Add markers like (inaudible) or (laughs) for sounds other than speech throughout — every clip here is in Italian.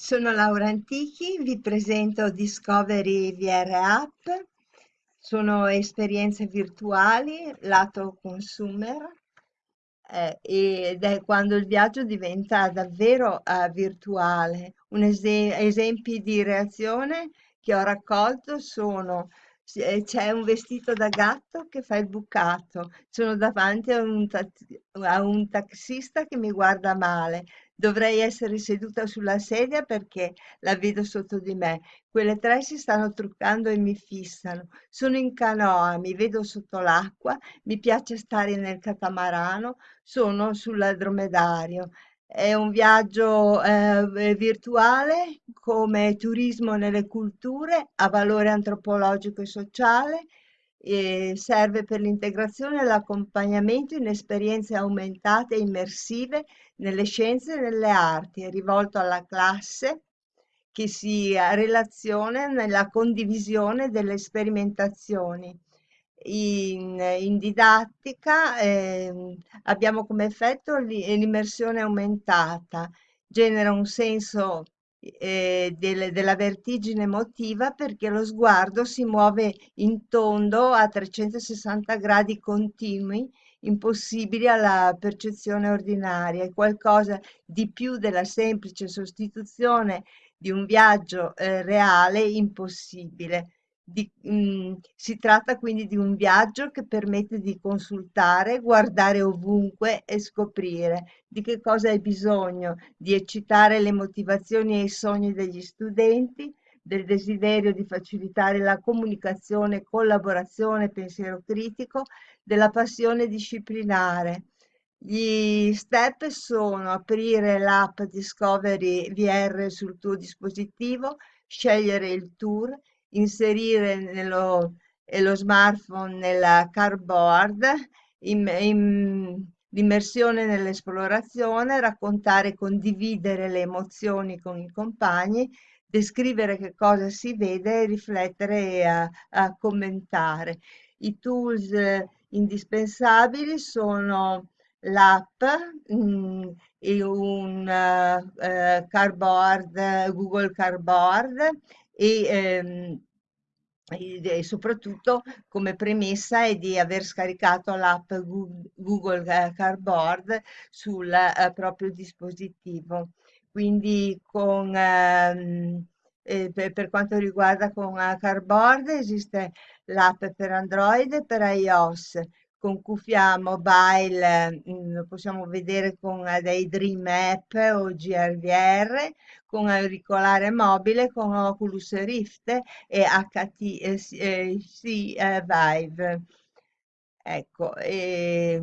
Sono Laura Antichi, vi presento Discovery VR App. Sono esperienze virtuali lato consumer eh, ed è quando il viaggio diventa davvero eh, virtuale. Un ese- esempi di reazione che ho raccolto sono eh, c'è un vestito da gatto che fa il bucato, sono davanti a un, a un taxista che mi guarda male, dovrei essere seduta sulla sedia perché la vedo sotto di me. Quelle tre si stanno truccando e mi fissano. Sono in canoa, mi vedo sotto l'acqua, mi piace stare nel catamarano, sono sul dromedario. È un viaggio eh, virtuale come turismo nelle culture, ha valore antropologico e sociale, serve per l'integrazione e l'accompagnamento in esperienze aumentate e immersive nelle scienze e nelle arti, è rivolto alla classe che si relaziona nella condivisione delle sperimentazioni. In, in didattica eh, abbiamo come effetto l'immersione aumentata, genera un senso eh, del- della vertigine emotiva perché lo sguardo si muove in tondo a 360 gradi continui, impossibili alla percezione ordinaria, è qualcosa di più della semplice sostituzione di un viaggio eh, reale impossibile. Di- mm, si tratta quindi di un viaggio che permette di consultare, guardare ovunque e scoprire di che cosa hai bisogno, di eccitare le motivazioni e i sogni degli studenti, del desiderio di facilitare la comunicazione, collaborazione, pensiero critico, della passione disciplinare. Gli step sono aprire l'app Discovery VR sul tuo dispositivo, scegliere il tour, inserire nello, eh, lo smartphone nella cardboard, im- im- l'immersione nell'esplorazione, raccontare e condividere le emozioni con i compagni, descrivere che cosa si vede, riflettere e a, a commentare. I tools eh, indispensabili sono l'app, mm, e un eh, cardboard, Google Cardboard e, ehm, e soprattutto come premessa è di aver scaricato l'app Google eh, Cardboard sul eh, proprio dispositivo. Quindi con, ehm, eh, per, per quanto riguarda con eh, Cardboard esiste l'app per Android e per iOS. Con cuffia mobile mm, lo possiamo vedere con eh, dei Dream App o GRVR, con auricolare mobile, con Oculus Rift e HTC eh, eh, Vive. Ecco, e,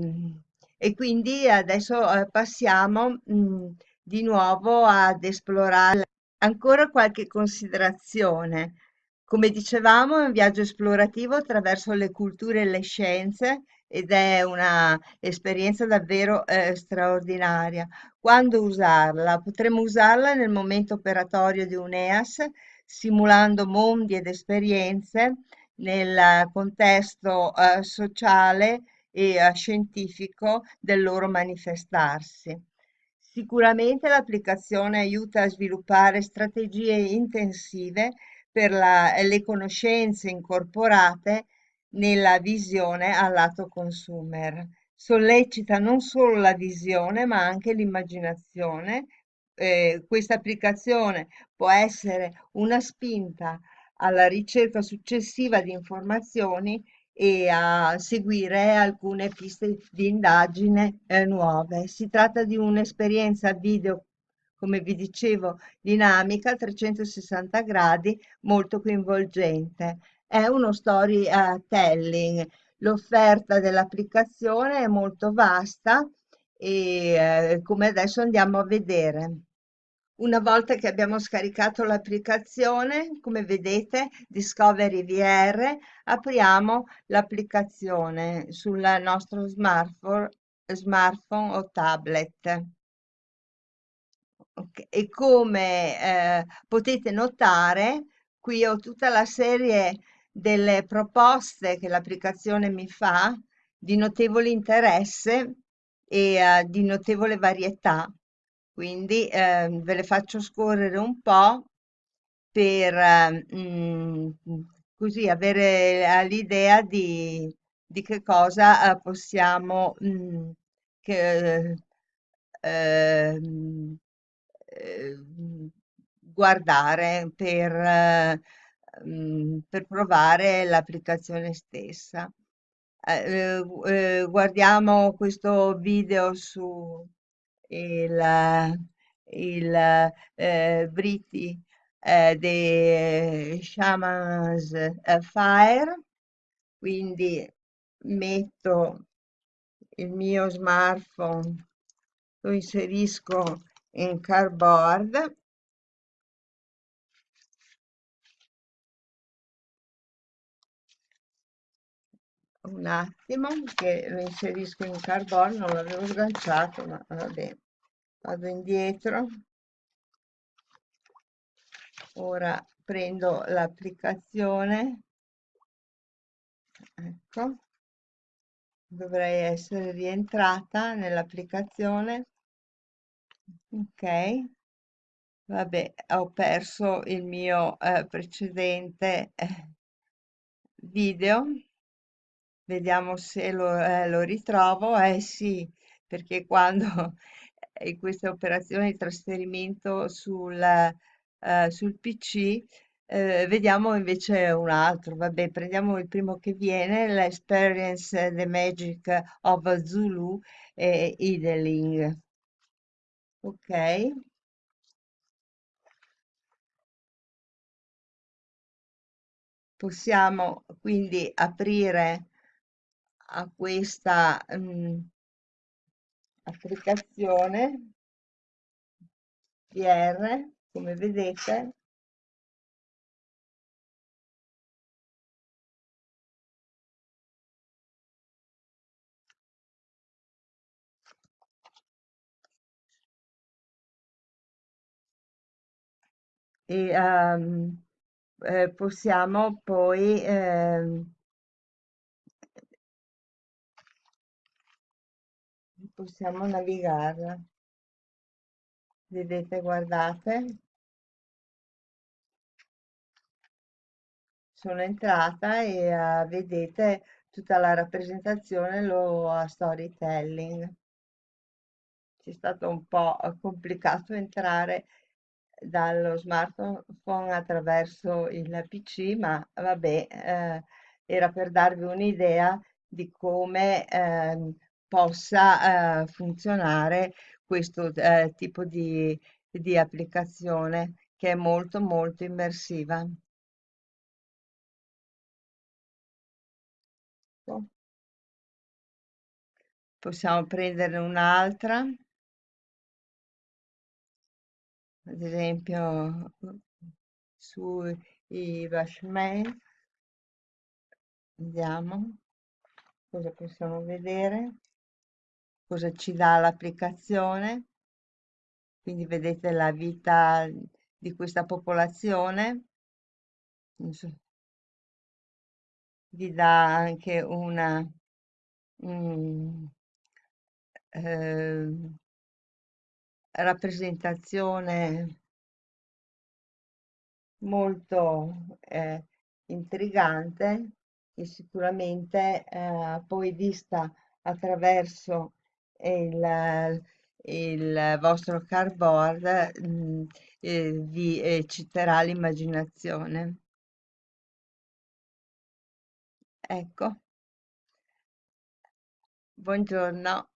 e quindi adesso passiamo mh, di nuovo ad esplorare ancora qualche considerazione. Come dicevamo, è un viaggio esplorativo attraverso le culture e le scienze ed è una esperienza davvero eh, straordinaria. Quando usarla? Potremmo usarla nel momento operatorio di un EAS, simulando mondi ed esperienze nel contesto eh, sociale e eh, scientifico del loro manifestarsi. Sicuramente l'applicazione aiuta a sviluppare strategie intensive per la- le conoscenze incorporate nella visione al lato consumer. Sollecita non solo la visione, ma anche l'immaginazione. Eh, questa applicazione può essere una spinta alla ricerca successiva di informazioni e a seguire alcune piste di indagine eh, nuove. Si tratta di un'esperienza video, come vi dicevo, dinamica a 360 gradi, molto coinvolgente. È uno storytelling. L'offerta dell'applicazione è molto vasta e eh, come adesso andiamo a vedere. Una volta che abbiamo scaricato l'applicazione, come vedete, Discovery VR, apriamo l'applicazione sul nostro smartphone, smartphone o tablet. E come eh, potete notare, qui ho tutta la serie delle proposte che l'applicazione mi fa di notevole interesse e eh, di notevole varietà. Quindi ehm, ve le faccio scorrere un po' per eh, mm, così avere eh, l'idea di, di che cosa eh, possiamo mm, che, ehm, ehm, guardare per, eh, mm, per provare l'applicazione stessa. Eh, eh, eh, guardiamo questo video su il, il Briti eh, di Shaman's Fire, quindi metto il mio smartphone, lo inserisco in cardboard un attimo che lo inserisco in cardboard, non l'avevo sganciato, ma vabbè, vado indietro. Ora prendo l'applicazione, ecco, dovrei essere rientrata nell'applicazione. Ok, vabbè, ho perso il mio eh, precedente eh, video. Vediamo se lo, eh, lo ritrovo. Eh sì, perché quando (laughs) in queste operazioni di trasferimento sul, eh, sul PC, eh, vediamo invece un altro. Vabbè, prendiamo il primo che viene, l'Experience The Magic of Zulu e Idling. Ok. Possiamo quindi aprire a questa mm, applicazione PR, come vedete, e ehm, eh, possiamo poi ehm, possiamo navigarla. Vedete, guardate, sono entrata e eh, vedete tutta la rappresentazione, lo a storytelling. C'è stato un po' complicato entrare dallo smartphone attraverso il PC, ma vabbè, eh, era per darvi un'idea di come ehm, possa eh, funzionare questo eh, tipo di, di applicazione che è molto molto immersiva. Possiamo prenderne un'altra, ad esempio sui Bashman. Vediamo cosa possiamo vedere, cosa ci dà l'applicazione. Quindi vedete la vita di questa popolazione. Vi dà anche una mm, ehm, rappresentazione molto eh, intrigante e sicuramente eh, poi vista attraverso il, il vostro cardboard mm, eh, vi ecciterà l'immaginazione. Ecco, buongiorno.